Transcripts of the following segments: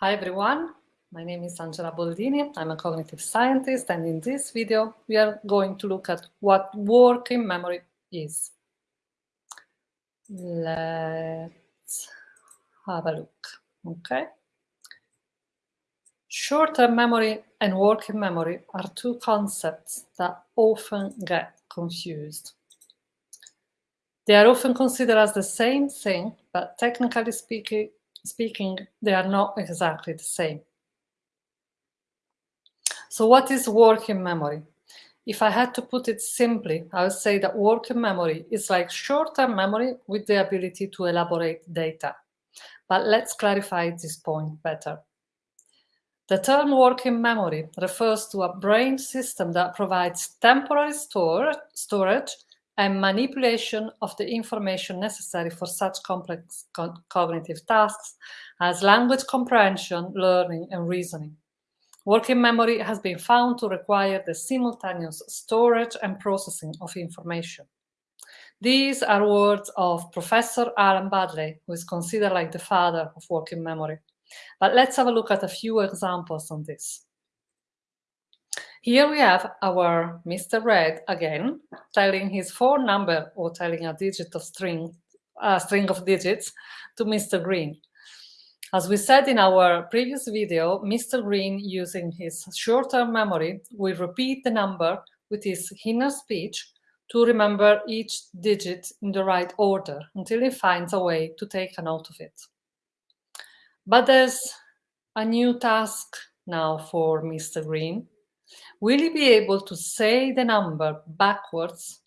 Hi everyone, my name is Angela Boldini. I'm a cognitive scientist and in this video we are going to look at what working memory is. Let's have a look, okay? Short-term memory and working memory are two concepts that often get confused. They are often considered as the same thing, but technically speaking, speaking, they are not exactly the same. So what is working memory? If I had to put it simply, I would say that working memory is like short-term memory with the ability to elaborate data. But let's clarify this point better. The term working memory refers to a brain system that provides temporary store, storage and manipulation of the information necessary for such complex co cognitive tasks as language comprehension, learning, and reasoning. Working memory has been found to require the simultaneous storage and processing of information. These are words of Professor Alan Baddeley, who is considered like the father of working memory. But let's have a look at a few examples on this. Here we have our Mr. Red again, telling his phone number or telling a digit of string, a string of digits to Mr. Green. As we said in our previous video, Mr. Green, using his short-term memory, will repeat the number with his inner speech to remember each digit in the right order until he finds a way to take a note of it. But there's a new task now for Mr. Green. Will you be able to say the number backwards?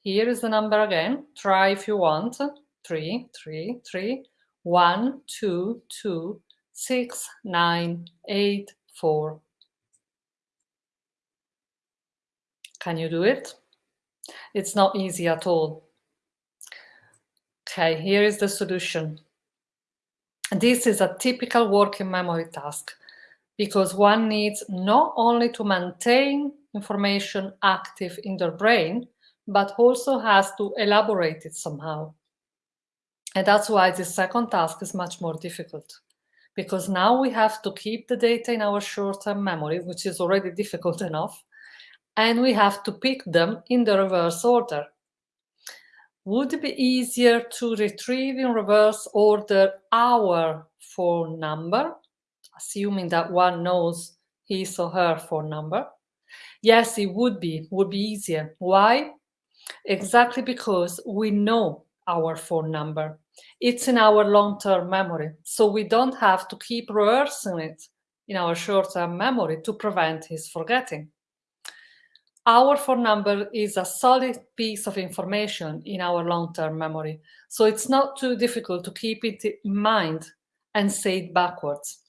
Here is the number again. Try if you want. Three, three, three, one, two, two, six, nine, eight, four. Can you do it? It's not easy at all. Okay, here is the solution. This is a typical working memory task because one needs not only to maintain information active in their brain, but also has to elaborate it somehow. And that's why the second task is much more difficult because now we have to keep the data in our short-term memory, which is already difficult enough, and we have to pick them in the reverse order. Would it be easier to retrieve in reverse order our phone number assuming that one knows his or her phone number? Yes, it would be, would be easier. Why? Exactly because we know our phone number. It's in our long-term memory, so we don't have to keep rehearsing it in our short-term memory to prevent his forgetting. Our phone number is a solid piece of information in our long-term memory, so it's not too difficult to keep it in mind and say it backwards.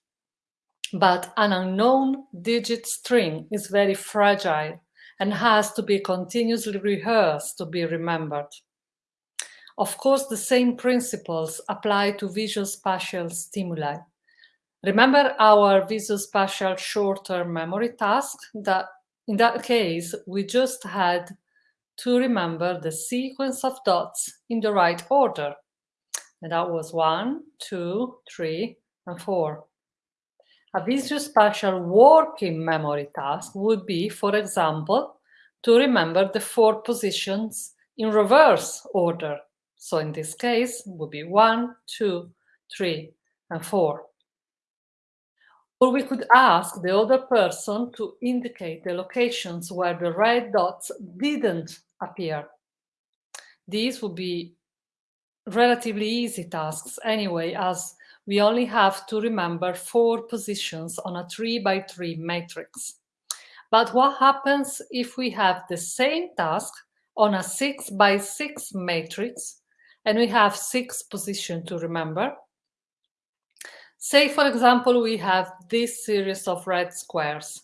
But an unknown digit string is very fragile and has to be continuously rehearsed to be remembered. Of course, the same principles apply to visual spatial stimuli. Remember our visual spatial short-term memory task that in that case, we just had to remember the sequence of dots in the right order. And that was one, two, three, and four. A visuospatial working memory task would be, for example, to remember the four positions in reverse order. So in this case, would be one, two, three, and four. Or we could ask the other person to indicate the locations where the red dots didn't appear. These would be relatively easy tasks anyway, as we only have to remember four positions on a three by three matrix. But what happens if we have the same task on a six by six matrix and we have six positions to remember? Say, for example, we have this series of red squares.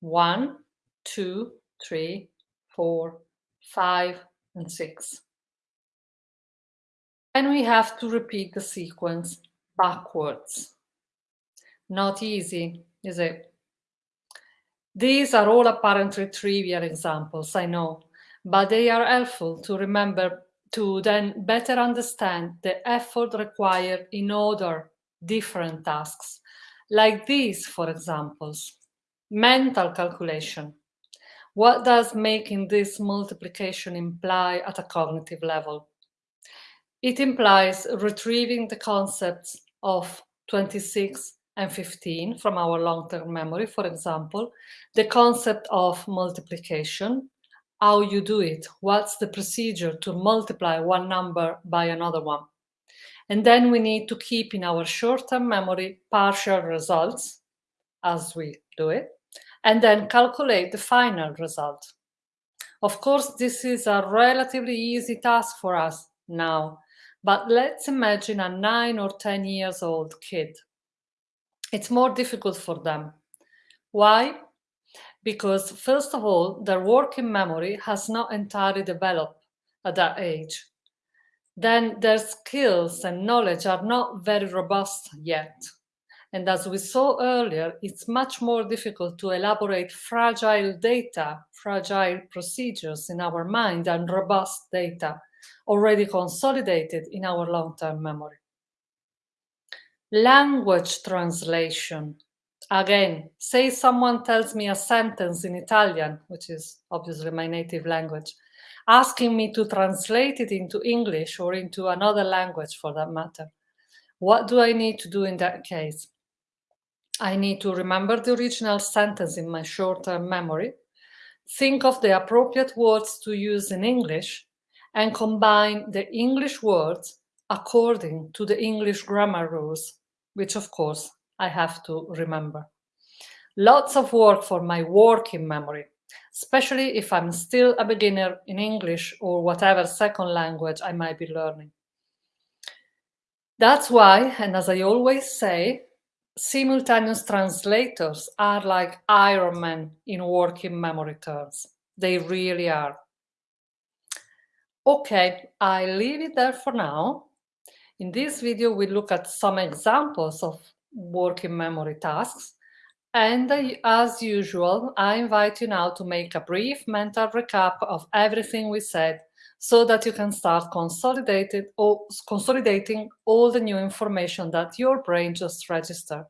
One, two, three, four, five, and six. And we have to repeat the sequence backwards. Not easy, is it? These are all apparently trivial examples, I know, but they are helpful to remember to then better understand the effort required in other different tasks like these, for examples. Mental calculation. What does making this multiplication imply at a cognitive level? It implies retrieving the concepts of 26 and 15 from our long-term memory, for example, the concept of multiplication, how you do it, what's the procedure to multiply one number by another one. And then we need to keep in our short-term memory partial results as we do it, and then calculate the final result. Of course, this is a relatively easy task for us now, but let's imagine a nine or 10 years old kid. It's more difficult for them. Why? Because first of all, their working memory has not entirely developed at that age. Then their skills and knowledge are not very robust yet. And as we saw earlier, it's much more difficult to elaborate fragile data, fragile procedures in our mind and robust data already consolidated in our long-term memory. Language translation. Again, say someone tells me a sentence in Italian, which is obviously my native language, asking me to translate it into English or into another language for that matter. What do I need to do in that case? I need to remember the original sentence in my short-term memory, think of the appropriate words to use in English, and combine the English words according to the English grammar rules, which of course I have to remember. Lots of work for my working memory, especially if I'm still a beginner in English or whatever second language I might be learning. That's why, and as I always say, simultaneous translators are like Iron Man in working memory terms. They really are. Okay, I leave it there for now. In this video, we look at some examples of working memory tasks. And as usual, I invite you now to make a brief mental recap of everything we said so that you can start consolidated or consolidating all the new information that your brain just registered.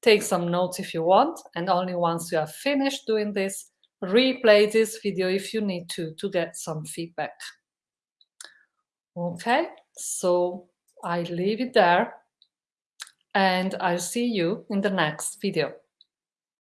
Take some notes if you want, and only once you have finished doing this, replay this video if you need to, to get some feedback. Okay, so I leave it there, and I'll see you in the next video.